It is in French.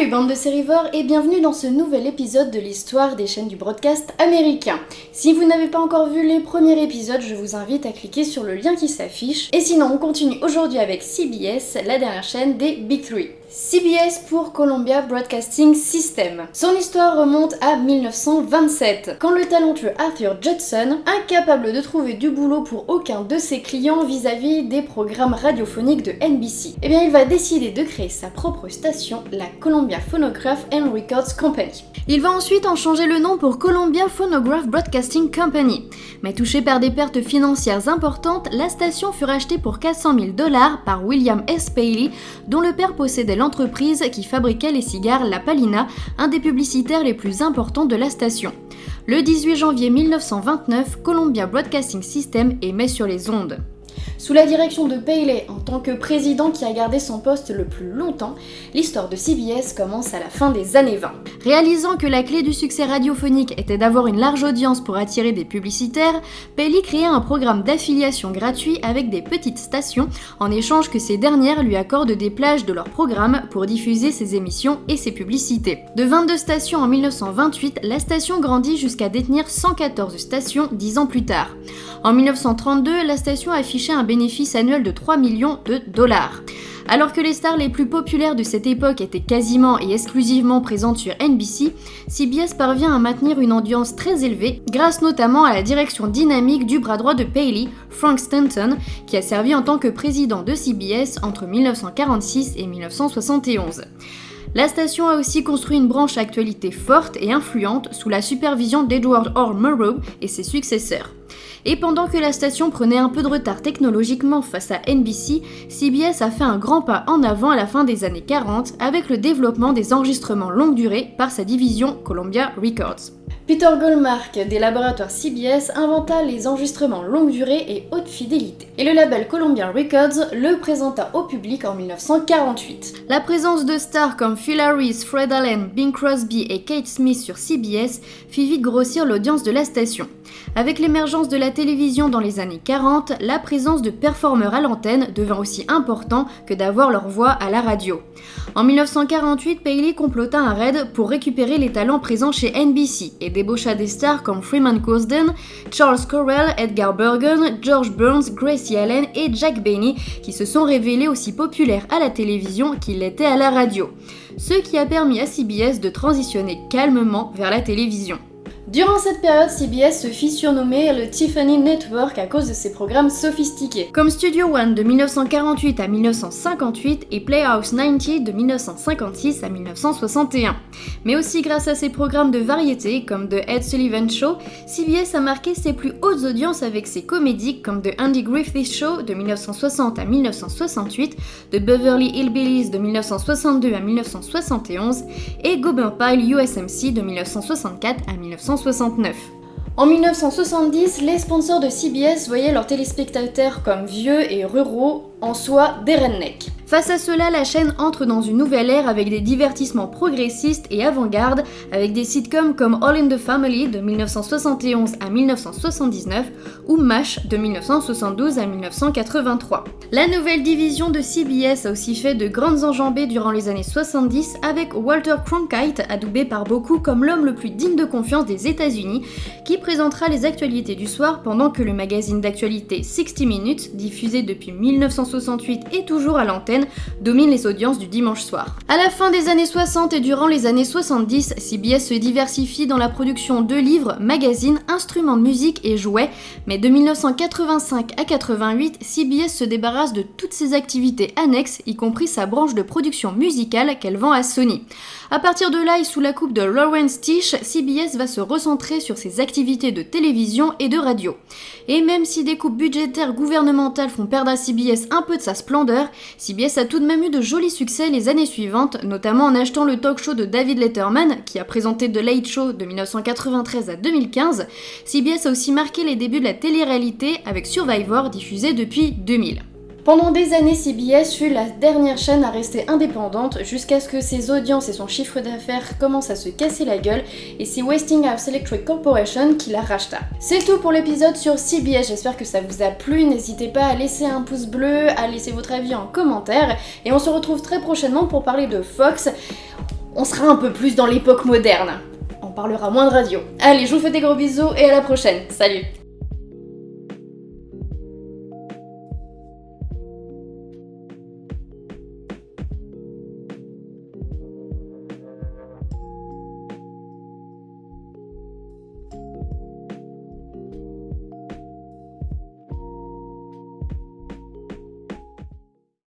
Salut bande de sérivores et bienvenue dans ce nouvel épisode de l'histoire des chaînes du broadcast américain. Si vous n'avez pas encore vu les premiers épisodes, je vous invite à cliquer sur le lien qui s'affiche. Et sinon, on continue aujourd'hui avec CBS, la dernière chaîne des Big Three. CBS pour Columbia Broadcasting System. Son histoire remonte à 1927, quand le talentueux Arthur Judson, incapable de trouver du boulot pour aucun de ses clients vis-à-vis des programmes radiophoniques de NBC, eh il va décider de créer sa propre station, la Columbia Phonograph and Records Company. Il va ensuite en changer le nom pour Columbia Phonograph Broadcasting Company. Mais touché par des pertes financières importantes, la station fut rachetée pour 400 000 dollars par William S. Paley, dont le père possédait l'entreprise qui fabriquait les cigares La Palina, un des publicitaires les plus importants de la station. Le 18 janvier 1929, Columbia Broadcasting System émet sur les ondes. Sous la direction de Paley en tant que président qui a gardé son poste le plus longtemps, l'histoire de CBS commence à la fin des années 20. Réalisant que la clé du succès radiophonique était d'avoir une large audience pour attirer des publicitaires, Paley créa un programme d'affiliation gratuit avec des petites stations en échange que ces dernières lui accordent des plages de leur programme pour diffuser ses émissions et ses publicités. De 22 stations en 1928, la station grandit jusqu'à détenir 114 stations 10 ans plus tard. En 1932, la station affichait un bénéfice annuel de 3 millions de dollars. Alors que les stars les plus populaires de cette époque étaient quasiment et exclusivement présentes sur NBC, CBS parvient à maintenir une audience très élevée grâce notamment à la direction dynamique du bras droit de Paley, Frank Stanton, qui a servi en tant que président de CBS entre 1946 et 1971. La station a aussi construit une branche actualité forte et influente sous la supervision d'Edward Orr Murrow et ses successeurs. Et pendant que la station prenait un peu de retard technologiquement face à NBC, CBS a fait un grand pas en avant à la fin des années 40 avec le développement des enregistrements longue durée par sa division Columbia Records. Peter Goldmark des laboratoires CBS inventa les enregistrements longue durée et haute fidélité. Et le label Columbia Records le présenta au public en 1948. La présence de stars comme Phil Harris, Fred Allen, Bing Crosby et Kate Smith sur CBS fit vite grossir l'audience de la station. Avec l'émergence de la télévision dans les années 40, la présence de performeurs à l'antenne devint aussi important que d'avoir leur voix à la radio. En 1948, Paley complota un raid pour récupérer les talents présents chez NBC et débaucha des stars comme Freeman Cosden, Charles Correll, Edgar Bergen, George Burns, Gracie Allen et Jack Benny qui se sont révélés aussi populaires à la télévision qu'ils l'étaient à la radio. Ce qui a permis à CBS de transitionner calmement vers la télévision. Durant cette période, CBS se fit surnommer le Tiffany Network à cause de ses programmes sophistiqués, comme Studio One de 1948 à 1958 et Playhouse 90 de 1956 à 1961. Mais aussi grâce à ses programmes de variété comme The Ed Sullivan Show, CBS a marqué ses plus hautes audiences avec ses comédies comme The Andy Griffith Show de 1960 à 1968, The Beverly Hillbillies de 1962 à 1971 et Gober Pile USMC de 1964 à 1970. En 1970, les sponsors de CBS voyaient leurs téléspectateurs comme vieux et ruraux, en soi des rednecks. Face à cela, la chaîne entre dans une nouvelle ère avec des divertissements progressistes et avant-garde, avec des sitcoms comme All in the Family de 1971 à 1979 ou MASH de 1972 à 1983. La nouvelle division de CBS a aussi fait de grandes enjambées durant les années 70 avec Walter Cronkite, adoubé par beaucoup comme l'homme le plus digne de confiance des États-Unis, qui présentera les actualités du soir pendant que le magazine d'actualité 60 Minutes, diffusé depuis 1968 et toujours à l'antenne, domine les audiences du dimanche soir. À la fin des années 60 et durant les années 70, CBS se diversifie dans la production de livres, magazines, instruments de musique et jouets, mais de 1985 à 88, CBS se débarrasse de toutes ses activités annexes, y compris sa branche de production musicale qu'elle vend à Sony. À partir de là et sous la coupe de Lawrence Tish, CBS va se recentrer sur ses activités de télévision et de radio. Et même si des coupes budgétaires gouvernementales font perdre à CBS un peu de sa splendeur, CBS a tout de même eu de jolis succès les années suivantes, notamment en achetant le talk show de David Letterman, qui a présenté The Late Show de 1993 à 2015. CBS a aussi marqué les débuts de la télé-réalité avec Survivor diffusé depuis 2000. Pendant des années, CBS fut la dernière chaîne à rester indépendante jusqu'à ce que ses audiences et son chiffre d'affaires commencent à se casser la gueule et c'est Westinghouse Electric Corporation qui la racheta. C'est tout pour l'épisode sur CBS, j'espère que ça vous a plu, n'hésitez pas à laisser un pouce bleu, à laisser votre avis en commentaire et on se retrouve très prochainement pour parler de Fox. on sera un peu plus dans l'époque moderne. On parlera moins de radio. Allez, je vous fais des gros bisous et à la prochaine. Salut